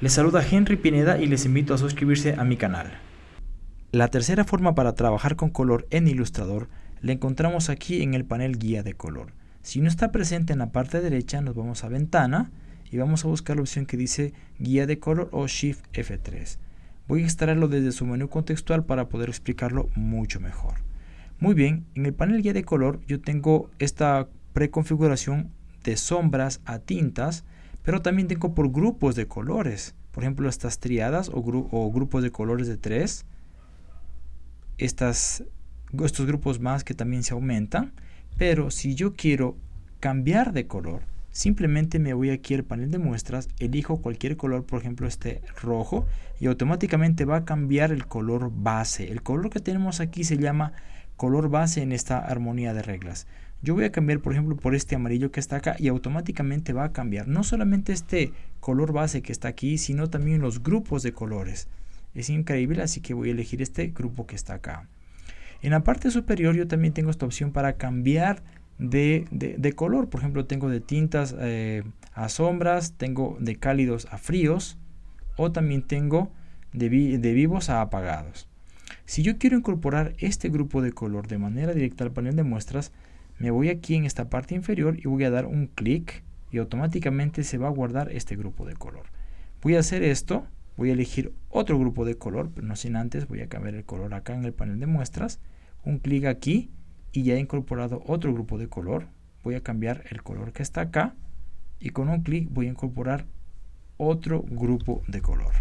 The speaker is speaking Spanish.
Les saluda Henry Pineda y les invito a suscribirse a mi canal. La tercera forma para trabajar con color en Illustrator la encontramos aquí en el panel guía de color. Si no está presente en la parte derecha nos vamos a ventana y vamos a buscar la opción que dice guía de color o Shift F3. Voy a extraerlo desde su menú contextual para poder explicarlo mucho mejor. Muy bien, en el panel guía de color yo tengo esta preconfiguración de sombras a tintas, pero también tengo por grupos de colores. Por ejemplo, estas triadas o, grupos de colores de tres. Estas, estos grupos más que también se aumentan. Pero si yo quiero cambiar de color, simplemente me voy aquí al panel de muestras, elijo cualquier color, por ejemplo este rojo, y automáticamente va a cambiar el color base. El color que tenemos aquí se llama color base en esta armonía de reglas. Yo voy a cambiar, por ejemplo, por este amarillo que está acá y automáticamente va a cambiar no solamente este color base que está aquí, sino también los grupos de colores. Es increíble, así que voy a elegir este grupo que está acá. En la parte superior yo también tengo esta opción para cambiar de, color. Por ejemplo, tengo de tintas eh, a sombras, tengo de cálidos a fríos o también tengo de, de vivos a apagados. Si yo quiero incorporar este grupo de color de manera directa al panel de muestras, me voy aquí en esta parte inferior y voy a dar un clic y automáticamente se va a guardar este grupo de color. Voy a hacer esto, voy a elegir otro grupo de color, pero no sin antes voy a cambiar el color acá en el panel de muestras, un clic aquí y ya he incorporado otro grupo de color. Voy a cambiar el color que está acá y con un clic voy a incorporar otro grupo de color.